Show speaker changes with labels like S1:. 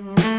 S1: Bye.